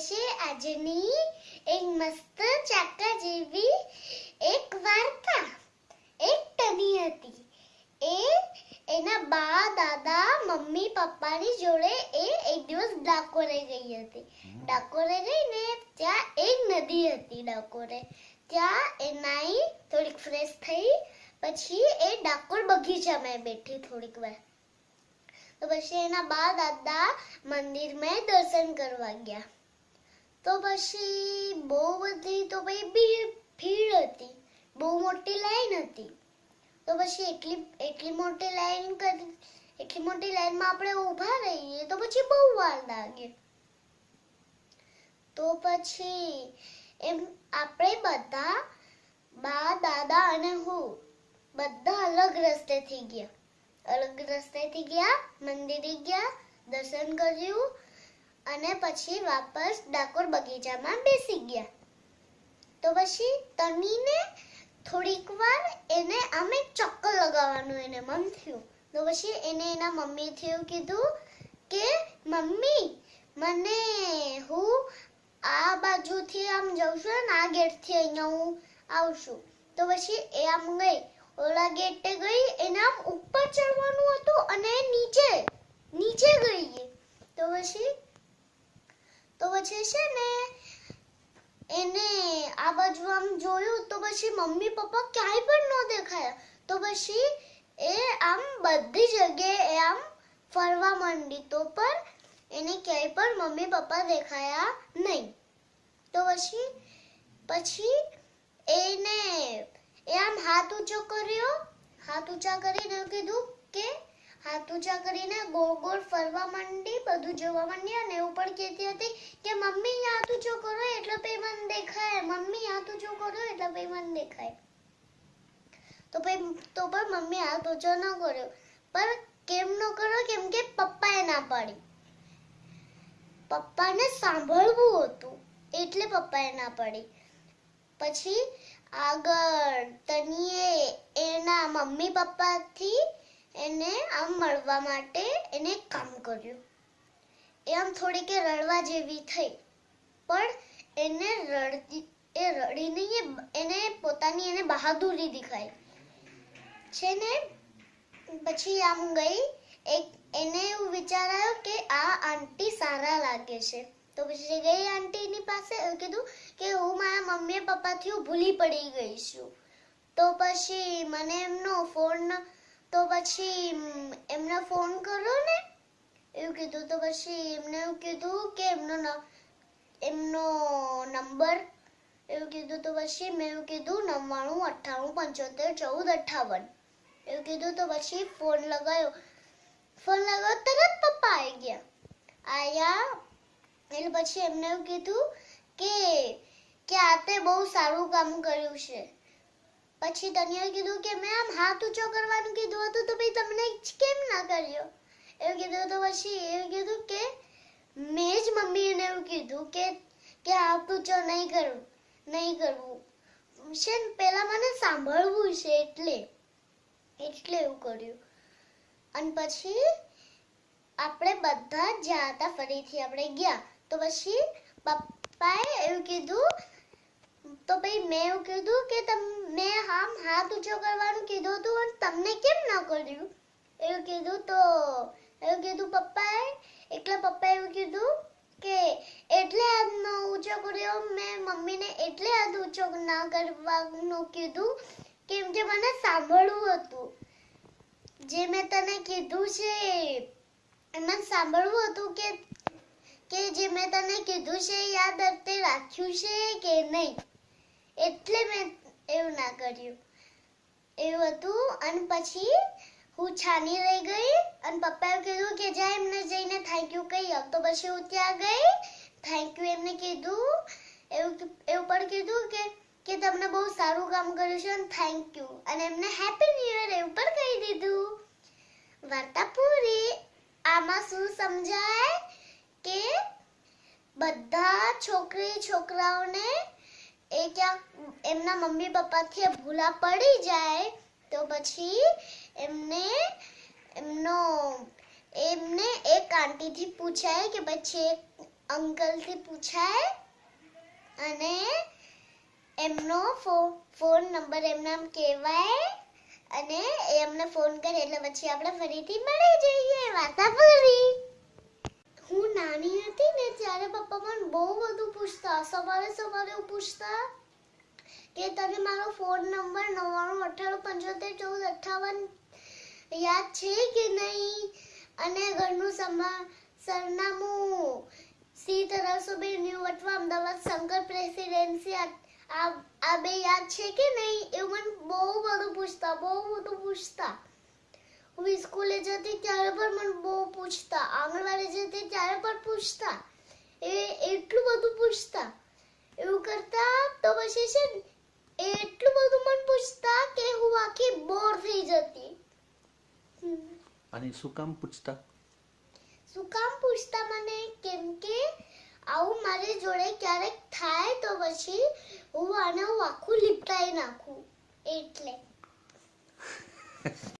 છે આજની એક મસ્ત ચાકા જેવી એક વાર્તા એક ટની હતી એ એના બા દાદા મમ્મી પપ્પાની જોડે એ એક દિવસ ડાકોરે ગઈ હતી ડાકોરે ગઈને ત્યાં એક નદી હતી ડાકોરે ત્યાં એ નાઈ થોડીક ફ્રેશ થઈ પછી એ ડાકોર બગીચામાં બેઠી થોડીક વાર તો પછી એના બા દાદા મંદિરમાં દર્શન કરવા ગયા તો પછી બહુ બધી તો ભાઈ ભીડ હતી. બહુ મોટી લાઈન હતી. તો પછી એટલી એટલી મોટી લાઈન કરી, એટલી મોટી લાઈનમાં આપણે ઊભા રહીએ તો પછી બહુ વાર લાગે. તો પછી એમ આપણે બધા, બા, દાદા અને હું બધા અલગ રસ્તેથી ગયા. અલગ રસ્તેથી ગયા, મંદિરે ગયા, દર્શન કર્યું અને પછી વાપસ ડાકોર બગીચામાં બેસી ગયા. તો પછી તનીને થોડીક વાર એને આમ એક ચક્કર લગાવવાનું એને મન થયું. તો પછી એને એના મમ્મીથી એવું કીધું કે, મમ્મી, મને હું આ બાજુથી આમ જઉં છું ને, આ ગેટથી અહીંયા હું આવશું. તો પછી એ આમ ગઈ. ઓલા ગેટે ગઈ, એને આમ ઉપર ચડવાનું હતું અને નીચે નીચે ગઈ. તો પછી તો પછી છે ને, એને આ બાજુ આમ જોયું તો પછી મમ્મી પપ્પા ક્યાંય પણ ન દેખાયા. તો પછી એ આમ બધી જગ્યાએ આમ ફરવા માંડી. તો પણ એને ક્યાંય પણ મમ્મી પપ્પા દેખાયા નહીં. તો પછી પછી એને એ આમ હાથ ઊંચો કર્યો. હાથ ઊંચા કરીને કીધું હાથ ઊંચા કરીને ગોળ ગોળ ફરવા માંડી, બધું જોવા માંડી અને પણ કહેતી હતી કે, મમ્મી હાથ કરો એટલે પછી મને દેખાય. મમ્મી હાથ કરો એટલે પછી મને દેખાય. તો પછી, તો પણ મમ્મી હાથ ન કર્યો. પણ કેમ ન કર્યો? કેમ કે પપ્પાએ ના પાડી. પપ્પાને સાંભળવું હતું, એટલે પપ્પાએ ના પાડી. પછી આગળ, તનીએ એના મમ્મી પપ્પાથી એને આમ મળવા માટે એને કામ કર્યું. એ આમ થોડીક રડવા જેવી થઈ, પણ એને રડતી, એ રડી નહીં એને પોતાની એને બહાદુરી દેખાઈ. છે ને પછી આમ ગઈ, એક, એને એવું વિચારાયો કે આ આંટી સારા લાગે છે. તો પછી ગઈ આંટીની પાસે કીધું કે હું મારા મમ્મી પપ્પાથી હું ભૂલી પડી ગઈ છું. તો પછી મને તો પછી એમને ફોન કરો ને, એવું કીધું તો પછી એમને એવું કીધું કે એમનો એમનો નંબર એવું કીધું તો પછી મેં એવું કીધું, નવ્વાણું, અઠ્ઠાણું, પંચોતેર, ચૌદ, અઠ્ઠાવન. એવું કીધું તો પછી ફોન લગાવ્યો ફોન લગાવ્યો તરત પપ્પા આવી ગયા. આયા, એટલે પછી એમને એવું કીધું કે કે આ તે બહુ સારું કામ કર્યું છે. પછી તનિયાએ કીધું કે મેં આમ હાથ ઊંચો કરવાનું કીધું હતું તો ભાઈ તમને કેમ ના કર્યો? એવું કીધું તો પછી એવું કીધું કે, મેં જ મમ્મીને એવું કીધું કે કે હાથ ઊંચો નહીં કરવું નહીં કરવું છે ને પહેલા મને સાંભળવું છે એટલે એટલે એવું કર્યું. અને પછી આપણે બધા જ્યાં હતા, ફરીથી આપણે ગયા. તો પછી પપ્પાએ એવું કીધું, તો ભાઈ મેં એવું કીધું કે, તમ મેં આમ હાથ ઊંચો કરવાનું કીધું હતું અને તમને કેમ ના કર્યું એવું કીધું તો, એવું કીધું પપ્પાએ? એટલે પપ્પાએ એવું કીધું કે એટલે હાથનો ઊંચો કર્યો, મેં મમ્મીને એટલે હાથ ઊંચો ના કરવાનું કીધું, કેમ કે મને સાંભળવું હતું. જે મેં તને કીધું છે એમાં સાંભળવું હતું કે કે જે મેં તને કીધું છે યાદ તે રાખ્યું છે કે નહીં? એટલે મેં એવું ના કર્યું. એવું હતું અને પછી હું છાની રહી ગઈ અને પપ્પાએ કીધું કે જા એમને જઈને થેન્ક યુ કહી આવ. તો પછી હું ત્યાં ગઈ થેન્ક યુ એમને કીધું. એવું એવું પણ કીધું કે કે તમને બહુ સારું કામ કર્યું છે અને થેન્ક યુ અને એમને હેપી ન્યુ યર એવું પણ કહી દીધું. વાર્તા પૂરી. આમાં શું સમજાય કે બધા છોકરી છોકરાઓને એ ક્યાંક એમના મમ્મી પપ્પાથી ભૂલા પડી જાય, તો પછી એમને એમનો, એમને એક આંટીથી પૂછાય કે પછી એક અંકલથી પૂછાય અને એમનો ફોન નંબર એમના કહેવાય અને એ અમને ફોન કરે એટલે પછી આપણે ફરીથી મળી જઈએ વાર્તા પૂરી હું નાની હતી ને ત્યારે પપ્પા મને બહુ બધું પૂછતા, સવારે સવારે પૂછતા. કે તને મારો ફોન નંબર નવ્વાણું, અઠ્ઠાણું, પંચોતેર, ચૌદ, અઠ્ઠાવન યાદ છે કે નહીં? અને ઘરનું સમા સરનામું. સી તરાસો બે ન્યૂ વટવા, અમદાવાદ, શંકર પ્રેસિડેન્સી, આ બે યાદ છે કે નહીં? એવું મને બહુ બધું પૂછતા, બહુ બધું પૂછતા. હું સ્કૂલે જતી ત્યારે પણ મને બહુ પૂછતા. આંગણવાડી જતી ત્યારે પણ પૂછતા. એ એટલું બધું પૂછતા એવું કરતા તો પછી છે ને એ એટલું બધું મને પૂછતા કે હું આખી બોર થઈ જતી હમ. અને શું કામ પૂછતા? શું કામ પૂછતા મને? કેમ કે આવું મારી જોડે ક્યારેક થાય તો પછી હું આને હું આખું લીપટાઈ નાખું. એટલે.